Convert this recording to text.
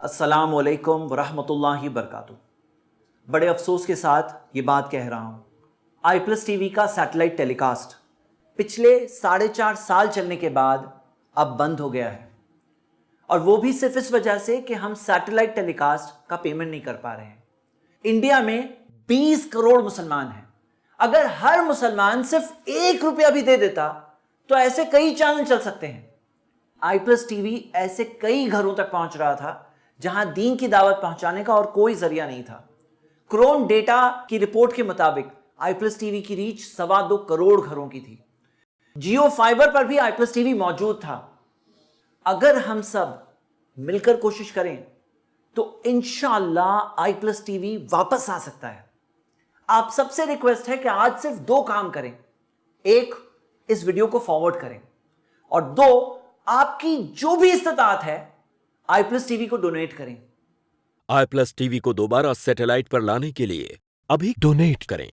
अस्सलाम वालेकुम वरहमतुल्लाहि वरकातुहू बड़े अफसोस के साथ ये बात कह रहा हूँ। आई प्लस टीवी का सैटेलाइट टेलीकास्ट पिछले साढ़े चार साल चलने के बाद अब बंद हो गया है। और वो भी सिर्फ़ इस वजह से कि हम सैटेलाइट टेलीकास्ट का पेमेंट नहीं कर पा रहे हैं। इंडिया में 20 करोड़ मुसलमान हैं। अगर हर मुसलमान सिर्फ़ एक रुपया भी दे देता तो ऐसे कई चैनल चल सकते हैं। आई प्लस टीवी ऐसे कई घरों तक पहुँच रहा था जहाँ दीन की दावत पहुँचाने का और कोई ज़रिया नहीं था। क्रोन डेटा की रिपोर्ट के मुताबिक आई प्लस टीवी की रीच सवा दो करोड़ घरों की थी। जियो फाइबर पर भी आई प्लस टीवी मौजूद था। अगर हम सब मिलकर कोशिश करें तो इनशाला आई प्लस टीवी वापस आ सकता है। आप सबसे रिक्वेस्ट है कि आज सिर्फ़ दो काम करें। एक, इस वीडियो को फॉरवर्ड करें। और दो, आपकी जो भी इस्तात है आई प्लस टीवी को डोनेट करें। आई प्लस टीवी को दोबारा सैटेलाइट पर लाने के लिए अभी डोनेट करें।